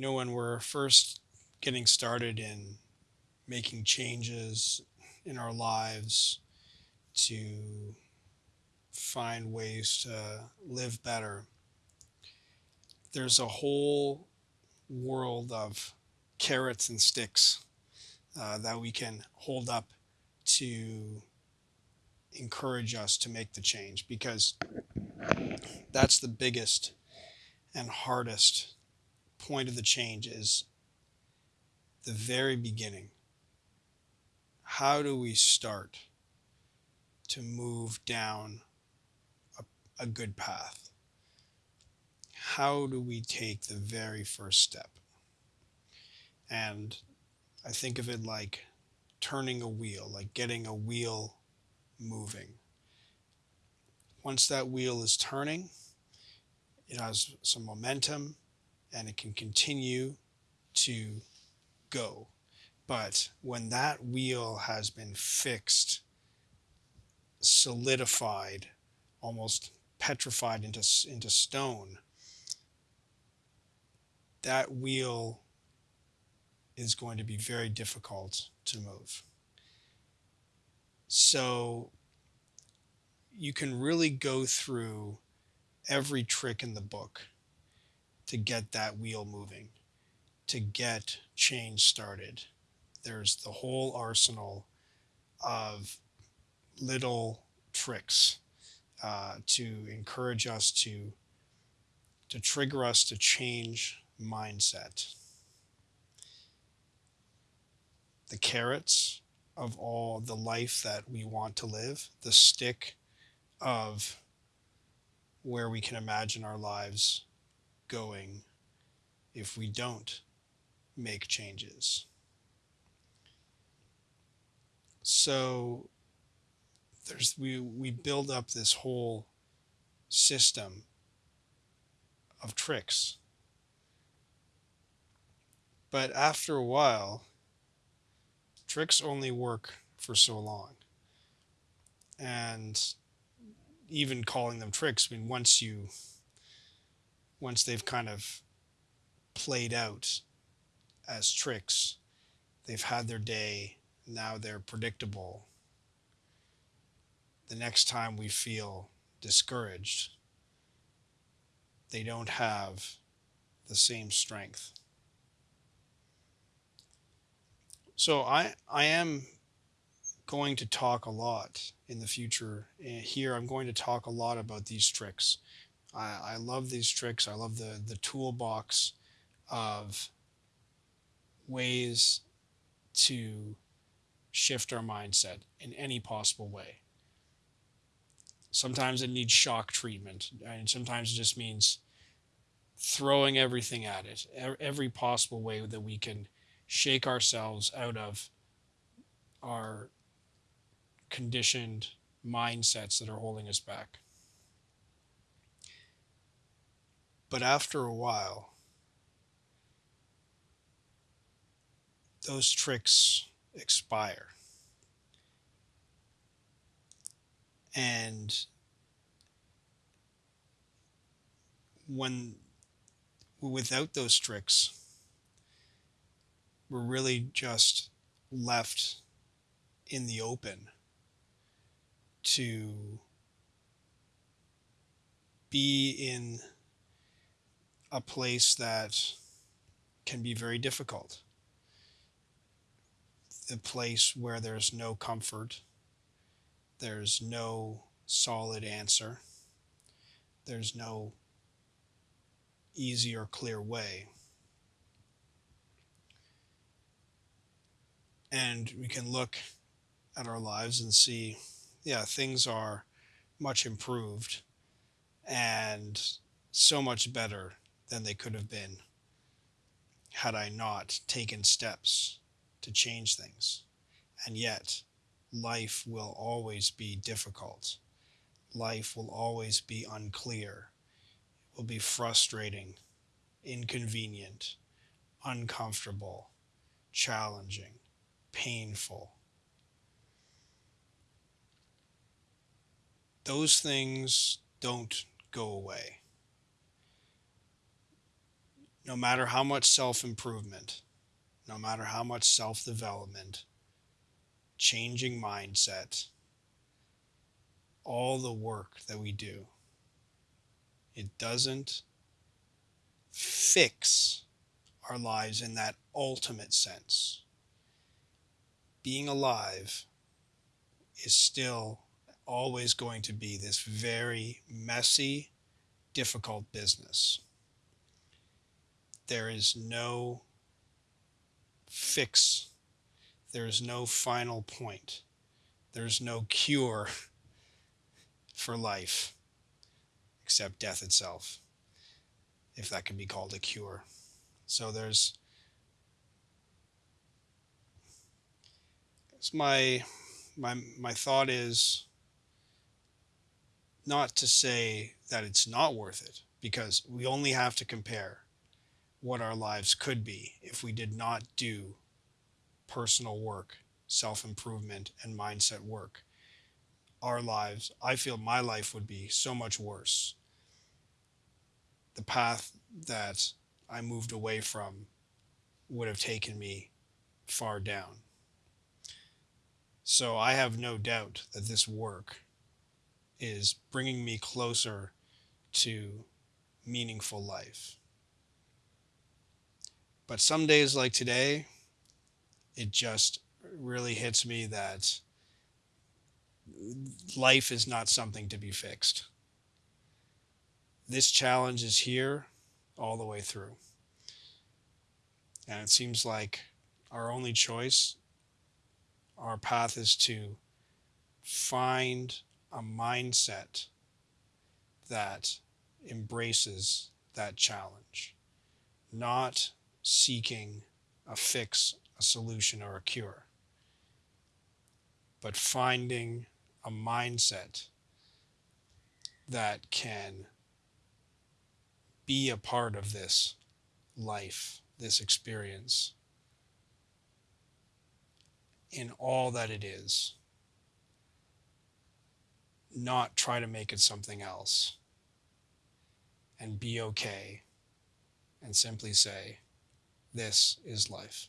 You know, when we're first getting started in making changes in our lives to find ways to live better, there's a whole world of carrots and sticks uh, that we can hold up to encourage us to make the change because that's the biggest and hardest point of the change is the very beginning. How do we start to move down a, a good path? How do we take the very first step? And I think of it like turning a wheel, like getting a wheel moving. Once that wheel is turning, it has some momentum and it can continue to go. But when that wheel has been fixed, solidified, almost petrified into, into stone, that wheel is going to be very difficult to move. So you can really go through every trick in the book to get that wheel moving, to get change started. There's the whole arsenal of little tricks uh, to encourage us to to trigger us to change mindset. The carrots of all the life that we want to live, the stick of where we can imagine our lives going if we don't make changes. So there's we we build up this whole system of tricks. But after a while, tricks only work for so long. And even calling them tricks, I mean, once you, once they've kind of played out as tricks, they've had their day, now they're predictable. The next time we feel discouraged, they don't have the same strength. So I I am going to talk a lot in the future. Eh, here I'm going to talk a lot about these tricks. I, I love these tricks. I love the the toolbox of ways to shift our mindset in any possible way. Sometimes it needs shock treatment, and sometimes it just means throwing everything at it, every possible way that we can shake ourselves out of our conditioned mindsets that are holding us back. But after a while, those tricks expire. And when without those tricks, we're really just left in the open to be in a place that can be very difficult. A place where there's no comfort, there's no solid answer, there's no easy or clear way. and we can look at our lives and see, yeah, things are much improved and so much better than they could have been had I not taken steps to change things. And yet, life will always be difficult. Life will always be unclear. It will be frustrating, inconvenient, uncomfortable, challenging painful. Those things don't go away. No matter how much self improvement, no matter how much self development, changing mindset, all the work that we do, it doesn't fix our lives in that ultimate sense. Being alive is still always going to be this very messy, difficult business. There is no fix, there is no final point, there's no cure for life except death itself, if that can be called a cure. So there's my my my thought is not to say that it's not worth it because we only have to compare what our lives could be if we did not do personal work, self improvement, and mindset work. Our lives, I feel my life would be so much worse. The path that I moved away from would have taken me far down. So I have no doubt that this work is bringing me closer to meaningful life. But some days like today, it just really hits me that life is not something to be fixed. This challenge is here all the way through. And it seems like our only choice, our path is to find a mindset that embraces that challenge, not seeking a fix, a solution, or a cure, but finding a mindset that can be a part of this life, this experience, in all that it is not try to make it something else and be okay and simply say, This is life.